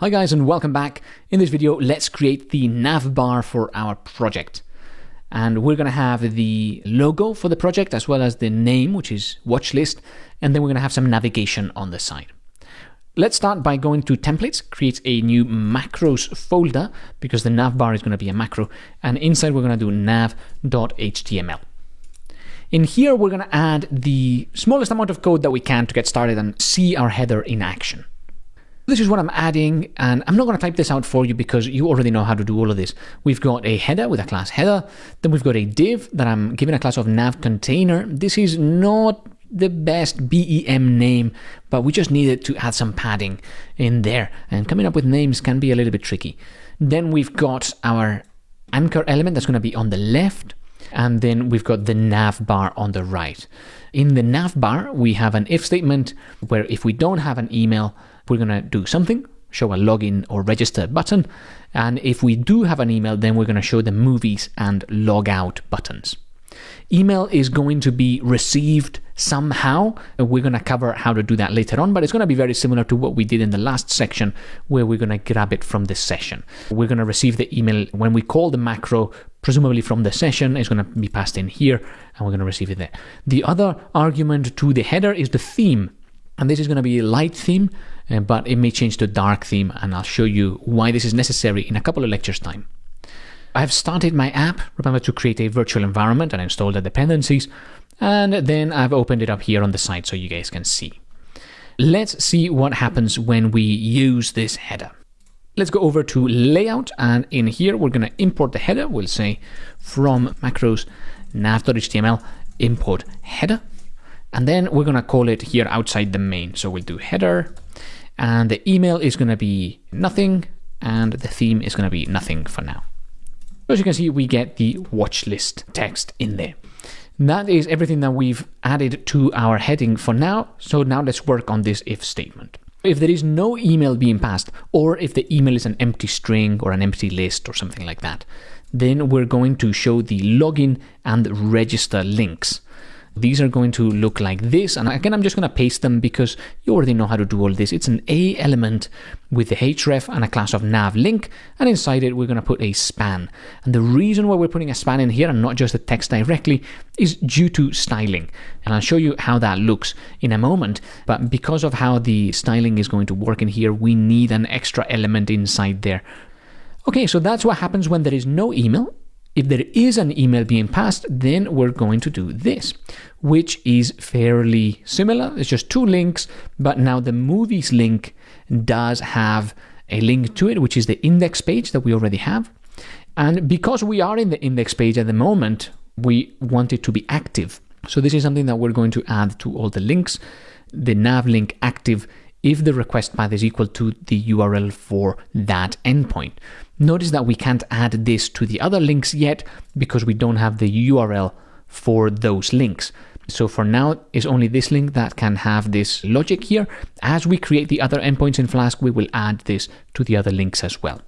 Hi guys and welcome back. In this video, let's create the nav bar for our project. And we're going to have the logo for the project as well as the name, which is watch list. And then we're going to have some navigation on the side. Let's start by going to templates, create a new macros folder because the nav bar is going to be a macro. And inside we're going to do nav.html. In here, we're going to add the smallest amount of code that we can to get started and see our header in action. This is what I'm adding, and I'm not going to type this out for you because you already know how to do all of this. We've got a header with a class header, then we've got a div that I'm giving a class of nav container. This is not the best BEM name, but we just needed to add some padding in there, and coming up with names can be a little bit tricky. Then we've got our anchor element that's going to be on the left, and then we've got the nav bar on the right. In the nav bar, we have an if statement where if we don't have an email, we're going to do something, show a login or register button. And if we do have an email, then we're going to show the movies and log out buttons. Email is going to be received somehow. And we're going to cover how to do that later on, but it's going to be very similar to what we did in the last section where we're going to grab it from this session. We're going to receive the email when we call the macro, presumably from the session, it's going to be passed in here and we're going to receive it there. The other argument to the header is the theme. And this is going to be a light theme, uh, but it may change to dark theme, and I'll show you why this is necessary in a couple of lectures time. I've started my app, remember to create a virtual environment and install the dependencies, and then I've opened it up here on the side so you guys can see. Let's see what happens when we use this header. Let's go over to layout, and in here we're going to import the header. We'll say from macros nav.html import header. And then we're going to call it here outside the main. So we'll do header and the email is going to be nothing and the theme is going to be nothing for now. As you can see, we get the watch list text in there. That is everything that we've added to our heading for now. So now let's work on this if statement. If there is no email being passed, or if the email is an empty string or an empty list or something like that, then we're going to show the login and register links. These are going to look like this. And again, I'm just going to paste them because you already know how to do all this. It's an A element with the href and a class of nav link. And inside it, we're going to put a span. And the reason why we're putting a span in here and not just the text directly is due to styling. And I'll show you how that looks in a moment. But because of how the styling is going to work in here, we need an extra element inside there. Okay, so that's what happens when there is no email if there is an email being passed, then we're going to do this, which is fairly similar. It's just two links, but now the movies link does have a link to it, which is the index page that we already have. And because we are in the index page at the moment, we want it to be active. So this is something that we're going to add to all the links. The nav link active if the request path is equal to the URL for that endpoint. Notice that we can't add this to the other links yet because we don't have the URL for those links. So for now, it's only this link that can have this logic here. As we create the other endpoints in Flask, we will add this to the other links as well.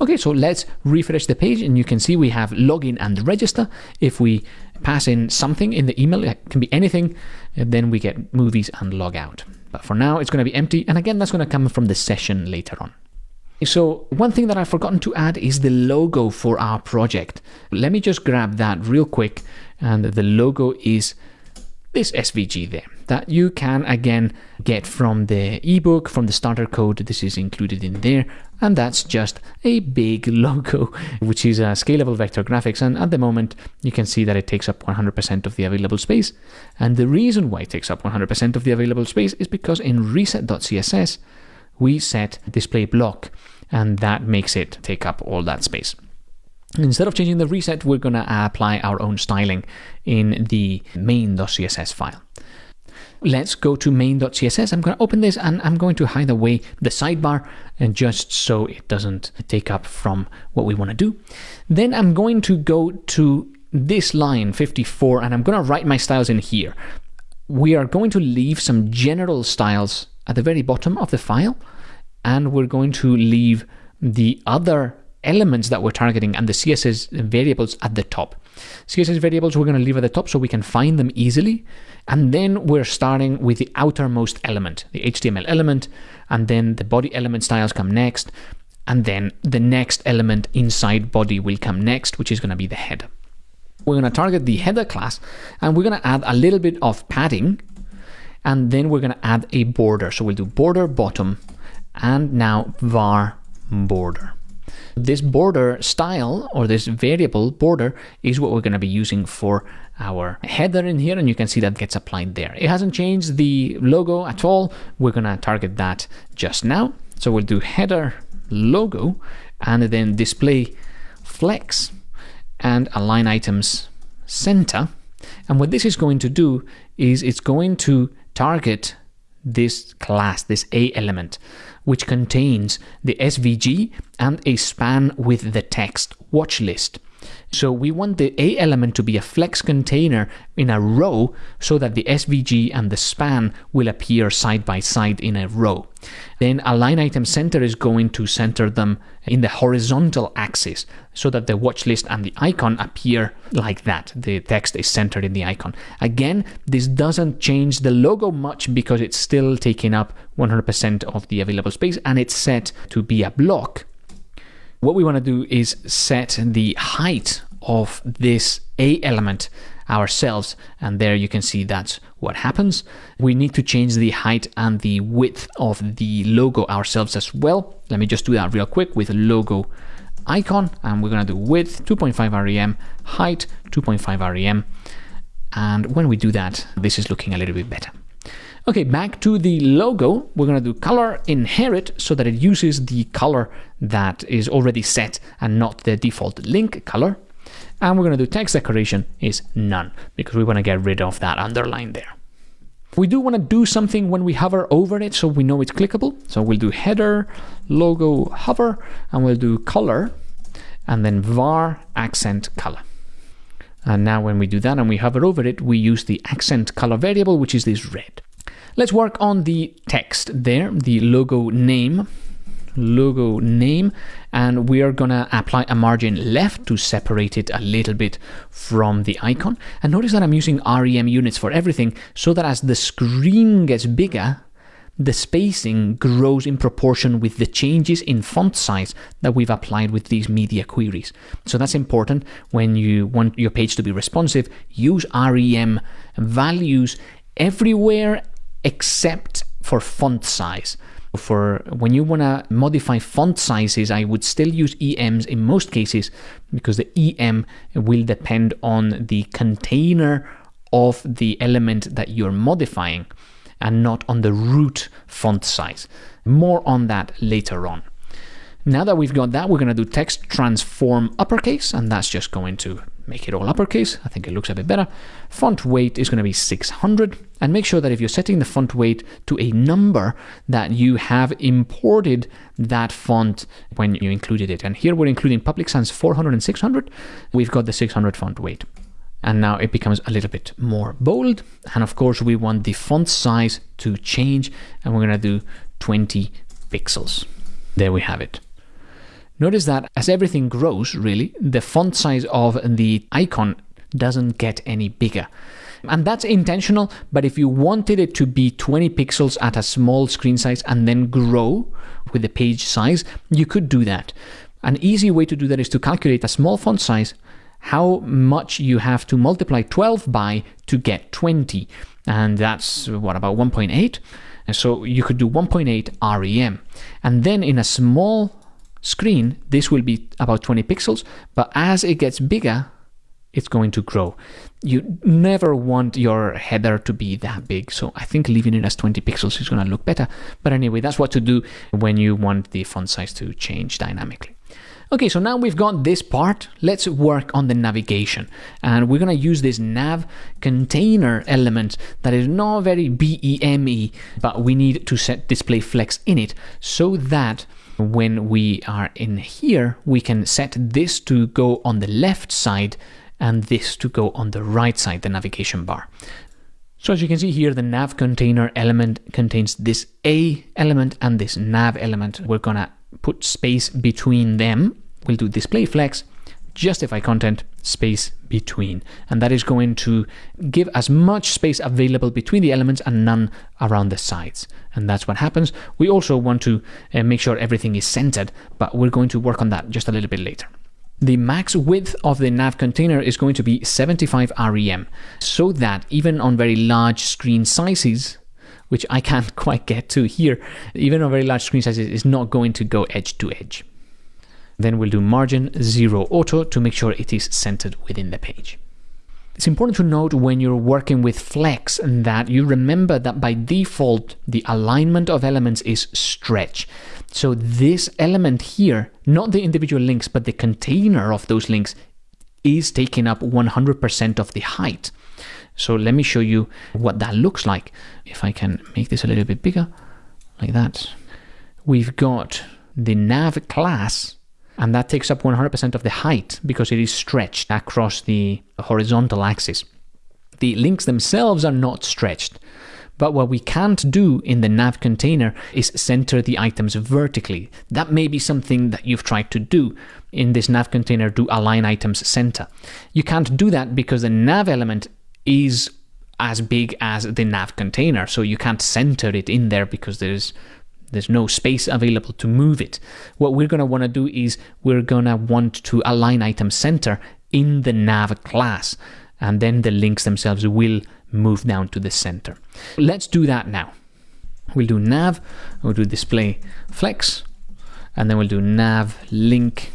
Okay, so let's refresh the page and you can see we have login and register. If we pass in something in the email, it can be anything, then we get movies and log out. But for now, it's going to be empty. And again, that's going to come from the session later on. So one thing that I've forgotten to add is the logo for our project. Let me just grab that real quick. And the logo is this SVG there that you can again get from the ebook, from the starter code. This is included in there. And that's just a big logo, which is a scalable vector graphics. And at the moment, you can see that it takes up 100% of the available space. And the reason why it takes up 100% of the available space is because in reset.css, we set display block and that makes it take up all that space. Instead of changing the reset, we're going to apply our own styling in the main.css file. Let's go to main.css. I'm going to open this and I'm going to hide away the sidebar and just so it doesn't take up from what we want to do. Then I'm going to go to this line 54 and I'm going to write my styles in here. We are going to leave some general styles at the very bottom of the file and we're going to leave the other elements that we're targeting and the CSS variables at the top. CSS variables we're going to leave at the top so we can find them easily. And then we're starting with the outermost element, the HTML element, and then the body element styles come next. And then the next element inside body will come next, which is going to be the header. We're going to target the header class and we're going to add a little bit of padding and then we're going to add a border. So we'll do border bottom and now var border. This border style or this variable border is what we're going to be using for our header in here and you can see that gets applied there. It hasn't changed the logo at all. We're going to target that just now. So we'll do header logo and then display flex and align items center. And what this is going to do is it's going to target this class, this A element, which contains the SVG and a span with the text watch list. So we want the A element to be a flex container in a row so that the SVG and the span will appear side by side in a row. Then align item center is going to center them in the horizontal axis so that the watch list and the icon appear like that. The text is centered in the icon. Again, this doesn't change the logo much because it's still taking up 100% of the available space and it's set to be a block what we want to do is set the height of this A element ourselves and there you can see that's what happens. We need to change the height and the width of the logo ourselves as well. Let me just do that real quick with logo icon and we're going to do width 2.5 rem, height 2.5 rem and when we do that this is looking a little bit better. Okay, back to the logo, we're going to do color inherit so that it uses the color that is already set and not the default link color. And we're going to do text decoration is none because we want to get rid of that underline there. We do want to do something when we hover over it so we know it's clickable. So we'll do header, logo, hover, and we'll do color, and then var accent color. And now when we do that and we hover over it, we use the accent color variable, which is this red. Let's work on the text there, the logo name, logo name, and we are gonna apply a margin left to separate it a little bit from the icon. And notice that I'm using REM units for everything so that as the screen gets bigger, the spacing grows in proportion with the changes in font size that we've applied with these media queries. So that's important when you want your page to be responsive. Use REM values everywhere except for font size. For when you want to modify font sizes, I would still use EMs in most cases because the EM will depend on the container of the element that you're modifying and not on the root font size. More on that later on. Now that we've got that, we're going to do text transform uppercase, and that's just going to make it all uppercase. I think it looks a bit better. Font weight is going to be 600, and make sure that if you're setting the font weight to a number, that you have imported that font when you included it. And here we're including Public Sans 400 and 600. We've got the 600 font weight. And now it becomes a little bit more bold. And of course, we want the font size to change, and we're going to do 20 pixels. There we have it. Notice that as everything grows, really, the font size of the icon doesn't get any bigger. And that's intentional, but if you wanted it to be 20 pixels at a small screen size and then grow with the page size, you could do that. An easy way to do that is to calculate a small font size, how much you have to multiply 12 by to get 20. And that's what, about 1.8? And so you could do 1.8 REM. And then in a small screen, this will be about 20 pixels, but as it gets bigger, it's going to grow. You never want your header to be that big, so I think leaving it as 20 pixels is going to look better. But anyway, that's what to do when you want the font size to change dynamically. Okay, so now we've got this part, let's work on the navigation. And we're gonna use this nav container element that is not very BEME, but we need to set display flex in it so that when we are in here, we can set this to go on the left side and this to go on the right side, the navigation bar. So as you can see here, the nav container element contains this A element and this nav element. We're gonna put space between them we'll do display flex, justify content, space between. And that is going to give as much space available between the elements and none around the sides. And that's what happens. We also want to uh, make sure everything is centered, but we're going to work on that just a little bit later. The max width of the nav container is going to be 75 rem, so that even on very large screen sizes, which I can't quite get to here, even on very large screen sizes, is not going to go edge to edge. Then we'll do margin 0 auto to make sure it is centered within the page. It's important to note when you're working with Flex that you remember that by default, the alignment of elements is stretch. So this element here, not the individual links, but the container of those links is taking up 100% of the height. So let me show you what that looks like. If I can make this a little bit bigger, like that. We've got the nav class and that takes up 100% of the height because it is stretched across the horizontal axis. The links themselves are not stretched, but what we can't do in the nav container is center the items vertically. That may be something that you've tried to do in this nav container, do align items center. You can't do that because the nav element is as big as the nav container, so you can't center it in there because there's there's no space available to move it. What we're going to want to do is we're going to want to align item center in the nav class, and then the links themselves will move down to the center. Let's do that now. We'll do nav, we'll do display flex, and then we'll do nav link,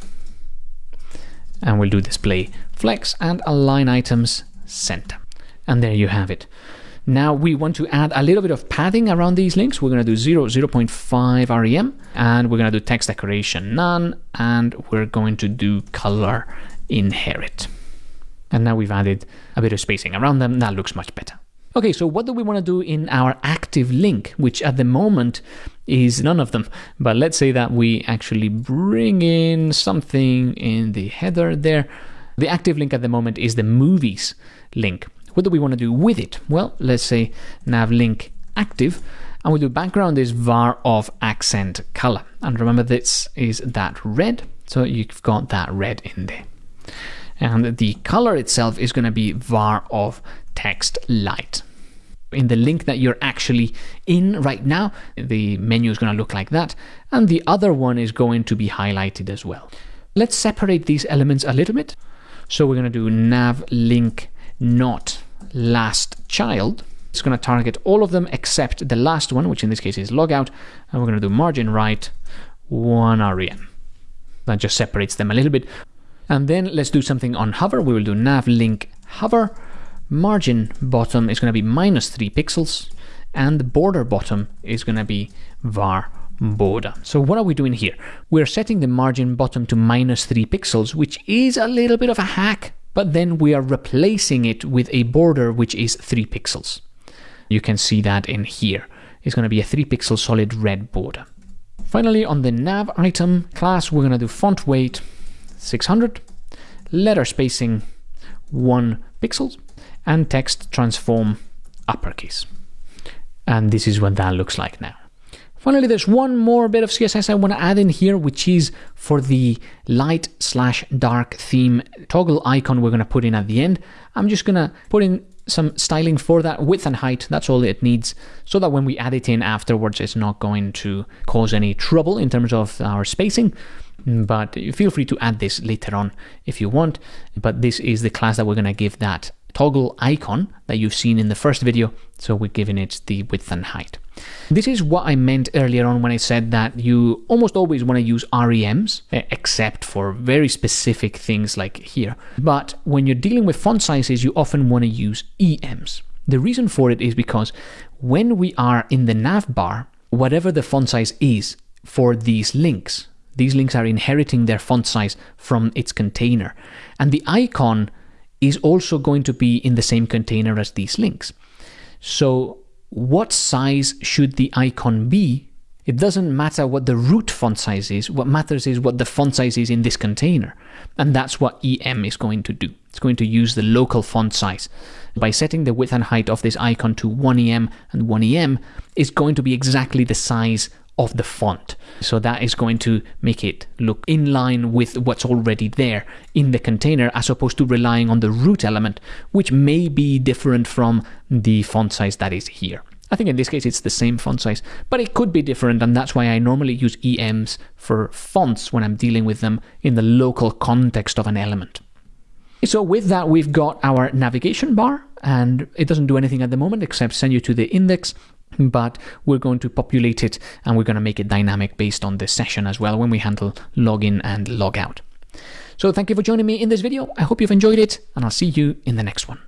and we'll do display flex and align items center. And there you have it. Now we want to add a little bit of padding around these links. We're going to do 0, 0.5 rem, and we're going to do text decoration none, and we're going to do color inherit. And now we've added a bit of spacing around them. That looks much better. Okay, so what do we want to do in our active link, which at the moment is none of them. But let's say that we actually bring in something in the header there. The active link at the moment is the movies link. What do we want to do with it? Well, let's say nav link active, and we do background is var of accent color. And remember, this is that red, so you've got that red in there. And the color itself is going to be var of text light. In the link that you're actually in right now, the menu is going to look like that, and the other one is going to be highlighted as well. Let's separate these elements a little bit. So we're going to do nav link not last child. It's going to target all of them except the last one, which in this case is logout, and we're going to do margin right 1 rem. That just separates them a little bit. And then let's do something on hover. We will do nav link hover. Margin bottom is going to be minus 3 pixels, and the border bottom is going to be var border. So what are we doing here? We're setting the margin bottom to minus 3 pixels, which is a little bit of a hack but then we are replacing it with a border which is 3 pixels. You can see that in here. It's going to be a 3 pixel solid red border. Finally, on the nav item class, we're going to do font weight 600, letter spacing 1 pixels, and text transform uppercase. And this is what that looks like now. Finally, there's one more bit of CSS I want to add in here, which is for the light slash dark theme toggle icon we're going to put in at the end. I'm just going to put in some styling for that width and height. That's all it needs so that when we add it in afterwards, it's not going to cause any trouble in terms of our spacing. But feel free to add this later on if you want. But this is the class that we're going to give that toggle icon that you've seen in the first video. So we're giving it the width and height. This is what I meant earlier on when I said that you almost always want to use REMs, eh, except for very specific things like here. But when you're dealing with font sizes, you often want to use EMs. The reason for it is because when we are in the nav bar, whatever the font size is for these links, these links are inheriting their font size from its container. And the icon is also going to be in the same container as these links. So what size should the icon be? It doesn't matter what the root font size is. What matters is what the font size is in this container. And that's what EM is going to do. It's going to use the local font size. By setting the width and height of this icon to 1EM and 1EM, it's going to be exactly the size of the font. So that is going to make it look in line with what's already there in the container as opposed to relying on the root element, which may be different from the font size that is here. I think in this case it's the same font size, but it could be different, and that's why I normally use EMs for fonts when I'm dealing with them in the local context of an element. So with that, we've got our navigation bar, and it doesn't do anything at the moment except send you to the index, but we're going to populate it and we're going to make it dynamic based on the session as well when we handle login and logout. So thank you for joining me in this video. I hope you've enjoyed it, and I'll see you in the next one.